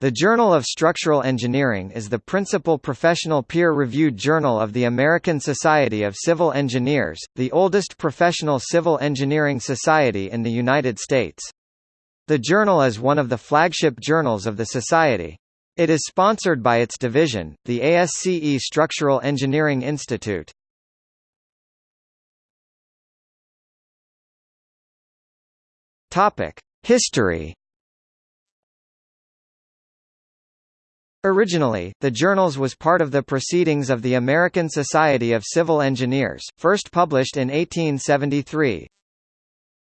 The Journal of Structural Engineering is the principal professional peer-reviewed journal of the American Society of Civil Engineers, the oldest professional civil engineering society in the United States. The journal is one of the flagship journals of the society. It is sponsored by its division, the ASCE Structural Engineering Institute. History Originally, the Journals was part of the Proceedings of the American Society of Civil Engineers, first published in 1873.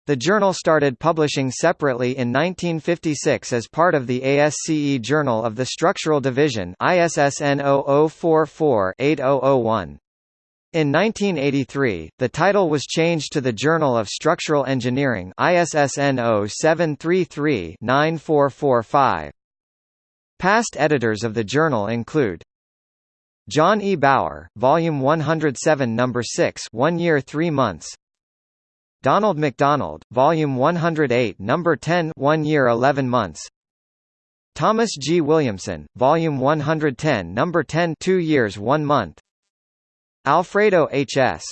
The journal started publishing separately in 1956 as part of the ASCE Journal of the Structural Division ISSN 0044-8001. In 1983, the title was changed to the Journal of Structural Engineering ISSN 0733-9445. Past editors of the journal include John E. Bauer, Volume 107 No. 6 1 year 3 months Donald McDonald, Volume 108 No. 10 1 year 11 months Thomas G. Williamson, Volume 110 No. 10 2 years 1 month Alfredo H. S.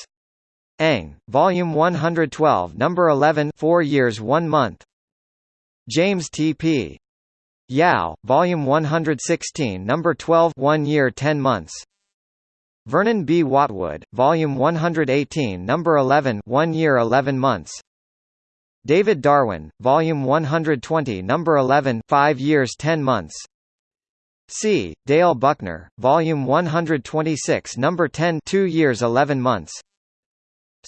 Ang, Volume 112 No. 11 4 years 1 month James T. P. Yao, Volume 116 Number 12 1 year 10 months. Vernon B. Watwood, Volume 118 Number 11 1 year 11 months. David Darwin, Volume 120 Number 11 5 years 10 months. C. Dale Buckner, Volume 126 Number 10 2 years 11 months.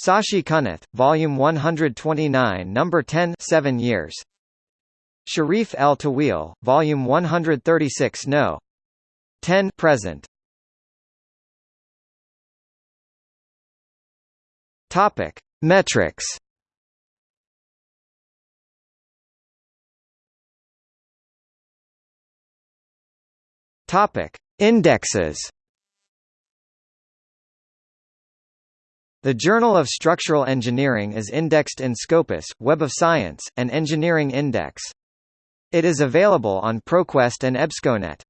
Sashi Kunnath, Volume 129 Number 10 7 years Sherif El Tawil, Volume 136 No. 10 present. Topic: Metrics. Topic: Indexes. The Journal of Structural Engineering is indexed in Scopus, Web of Science, and Engineering Index. It is available on ProQuest and EBSCONET.